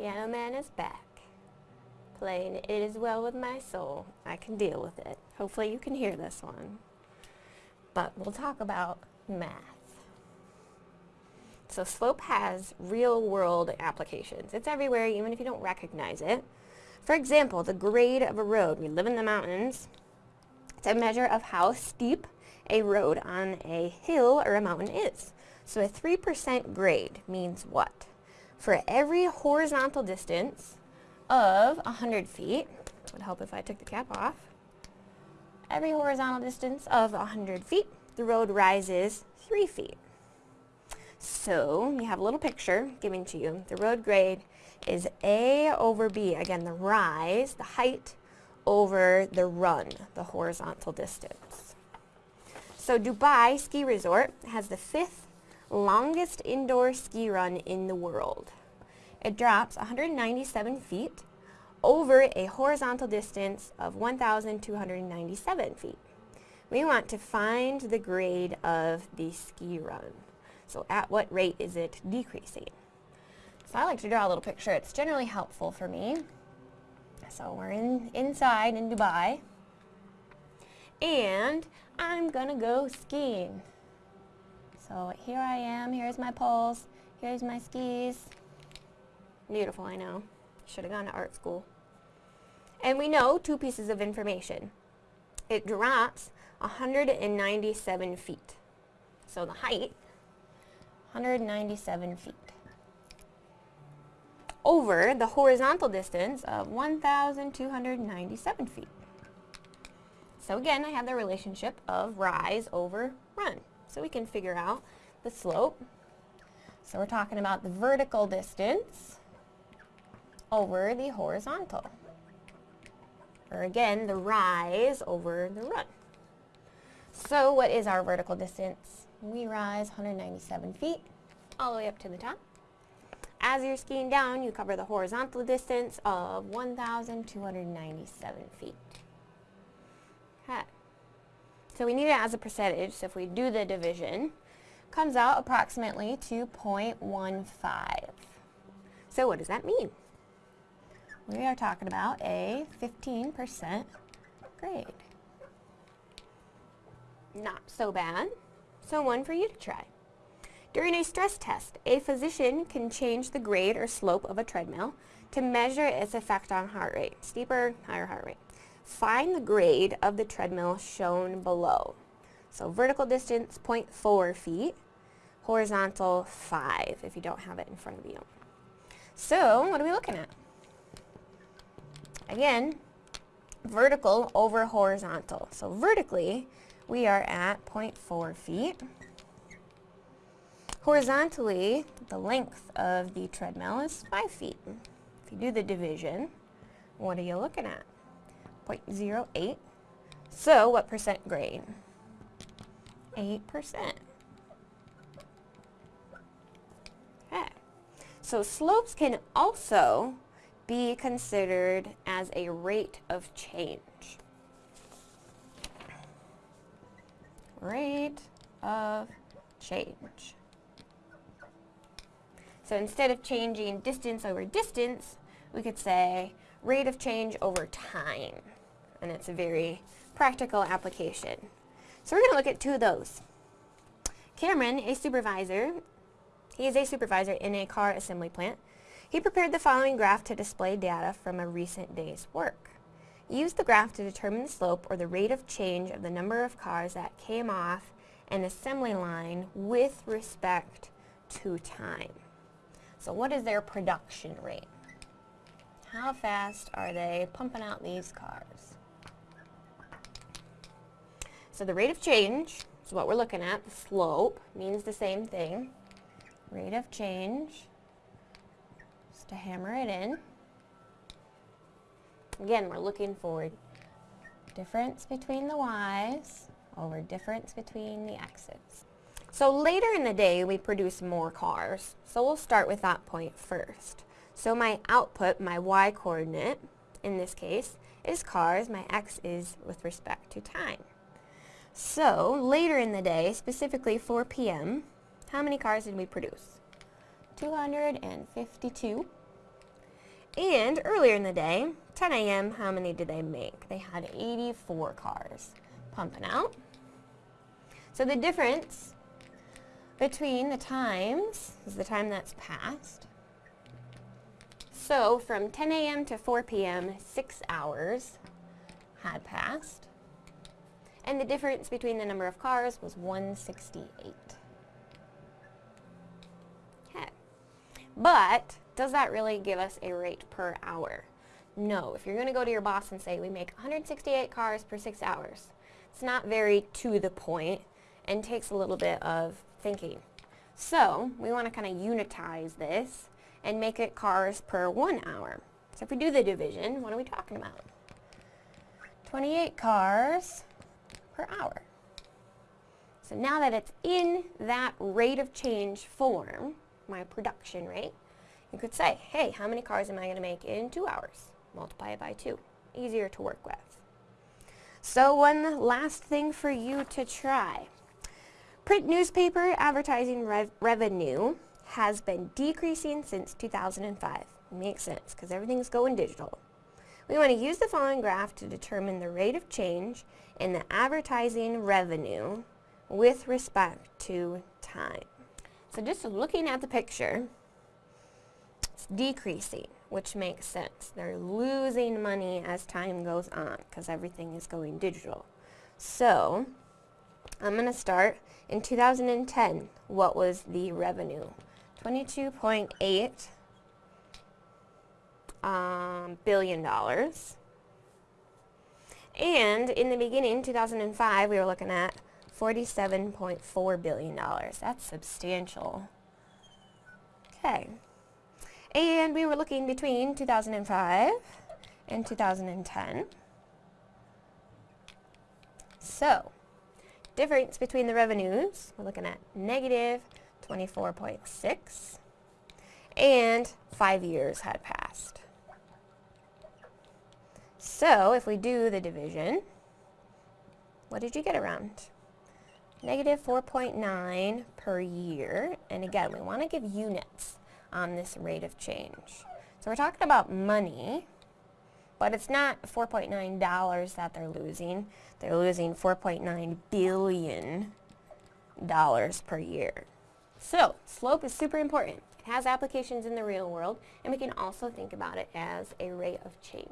Piano Man is back. Playing It Is Well With My Soul. I can deal with it. Hopefully you can hear this one. But we'll talk about math. So slope has real world applications. It's everywhere even if you don't recognize it. For example, the grade of a road. We live in the mountains. It's a measure of how steep a road on a hill or a mountain is. So a 3% grade means what? For every horizontal distance of 100 feet, would help if I took the cap off, every horizontal distance of 100 feet, the road rises 3 feet. So you have a little picture given to you. The road grade is A over B. Again, the rise, the height, over the run, the horizontal distance. So Dubai Ski Resort has the fifth longest indoor ski run in the world. It drops 197 feet over a horizontal distance of 1,297 feet. We want to find the grade of the ski run. So at what rate is it decreasing? So I like to draw a little picture. It's generally helpful for me. So we're in inside in Dubai. And I'm gonna go skiing. So here I am, here's my poles, here's my skis. Beautiful, I know. Should have gone to art school. And we know two pieces of information. It drops 197 feet. So the height, 197 feet. Over the horizontal distance of 1,297 feet. So again, I have the relationship of rise over run. So we can figure out the slope. So we're talking about the vertical distance over the horizontal. Or again, the rise over the run. So what is our vertical distance? We rise 197 feet all the way up to the top. As you're skiing down, you cover the horizontal distance of 1,297 feet. Okay. So we need it as a percentage, so if we do the division, comes out approximately 2.15. So what does that mean? We are talking about a 15% grade. Not so bad. So one for you to try. During a stress test, a physician can change the grade or slope of a treadmill to measure its effect on heart rate. Steeper, higher heart rate. Find the grade of the treadmill shown below. So vertical distance, 0.4 feet. Horizontal, 5, if you don't have it in front of you. So, what are we looking at? Again, vertical over horizontal. So vertically, we are at 0.4 feet. Horizontally, the length of the treadmill is 5 feet. If you do the division, what are you looking at? 0.08. So what percent grade? 8%. Okay. So slopes can also be considered as a rate of change. Rate of change. So instead of changing distance over distance, we could say rate of change over time. And it's a very practical application. So we're going to look at two of those. Cameron, a supervisor, he is a supervisor in a car assembly plant. He prepared the following graph to display data from a recent day's work. Use the graph to determine the slope or the rate of change of the number of cars that came off an assembly line with respect to time. So what is their production rate? How fast are they pumping out these cars? So the rate of change is what we're looking at. The slope means the same thing. Rate of change, just to hammer it in. Again, we're looking for difference between the y's over difference between the x's. So later in the day, we produce more cars. So we'll start with that point first. So my output, my y coordinate, in this case, is cars. My x is with respect to time. So later in the day, specifically 4 p.m., how many cars did we produce? 252. And earlier in the day, 10 a.m., how many did they make? They had 84 cars pumping out. So the difference between the times is the time that's passed. So from 10 a.m. to 4 p.m., six hours had passed. And the difference between the number of cars was 168. Okay. But does that really give us a rate per hour? No. If you're going to go to your boss and say, we make 168 cars per six hours, it's not very to the point and takes a little bit of thinking. So we want to kind of unitize this and make it cars per one hour. So if we do the division, what are we talking about? 28 cars per hour. So now that it's in that rate of change form, my production rate, you could say, hey, how many cars am I going to make in two hours? Multiply it by two. Easier to work with. So one last thing for you to try. Print newspaper advertising rev revenue has been decreasing since 2005. Makes sense because everything's going digital. We want to use the following graph to determine the rate of change in the advertising revenue with respect to time. So just looking at the picture, it's decreasing, which makes sense. They're losing money as time goes on because everything is going digital. So I'm going to start in 2010. What was the revenue? 22.8 um, billion dollars. And in the beginning, 2005, we were looking at $47.4 billion. That's substantial. Okay. And we were looking between 2005 and 2010. So, difference between the revenues, we're looking at negative 24.6 and five years had passed. So if we do the division, what did you get around? Negative 4.9 per year. And again, we want to give units on this rate of change. So we're talking about money, but it's not $4.9 that they're losing. They're losing $4.9 billion per year. So, slope is super important. It has applications in the real world, and we can also think about it as a rate of change.